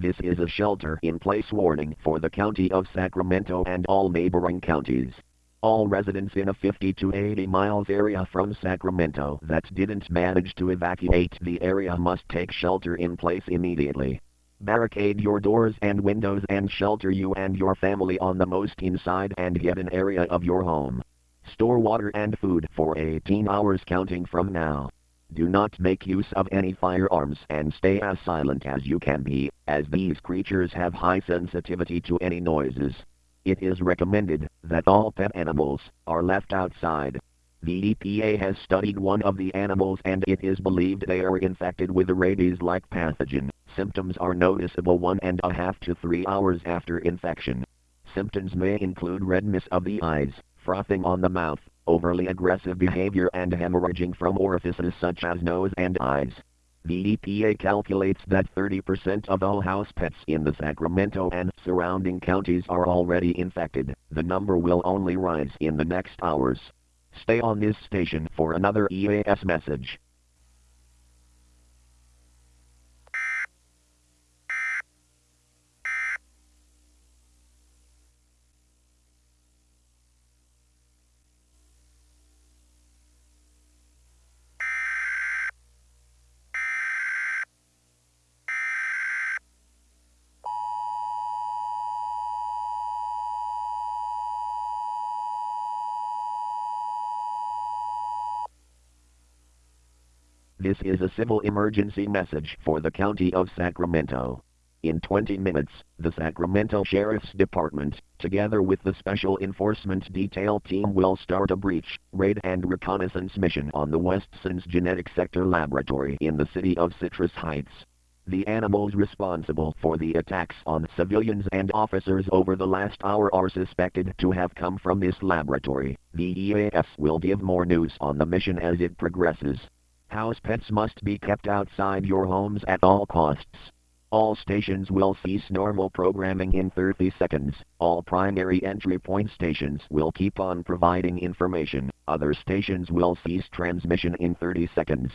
This is a shelter in place warning for the County of Sacramento and all neighboring counties. All residents in a 50 to 80 miles area from Sacramento that didn't manage to evacuate the area must take shelter in place immediately. Barricade your doors and windows and shelter you and your family on the most inside and get an area of your home. Store water and food for 18 hours counting from now. Do not make use of any firearms and stay as silent as you can be, as these creatures have high sensitivity to any noises. It is recommended that all pet animals are left outside. The EPA has studied one of the animals and it is believed they are infected with a rabies-like pathogen. Symptoms are noticeable one and a half to three hours after infection. Symptoms may include redness of the eyes, frothing on the mouth, overly aggressive behavior and hemorrhaging from orifices such as nose and eyes. The EPA calculates that 30% of all house pets in the Sacramento and surrounding counties are already infected. The number will only rise in the next hours. Stay on this station for another EAS message. This is a civil emergency message for the County of Sacramento. In 20 minutes, the Sacramento Sheriff's Department, together with the Special Enforcement Detail Team will start a breach, raid and reconnaissance mission on the Westson's Genetic Sector Laboratory in the city of Citrus Heights. The animals responsible for the attacks on civilians and officers over the last hour are suspected to have come from this laboratory. The EAS will give more news on the mission as it progresses. House pets must be kept outside your homes at all costs. All stations will cease normal programming in 30 seconds. All primary entry point stations will keep on providing information. Other stations will cease transmission in 30 seconds.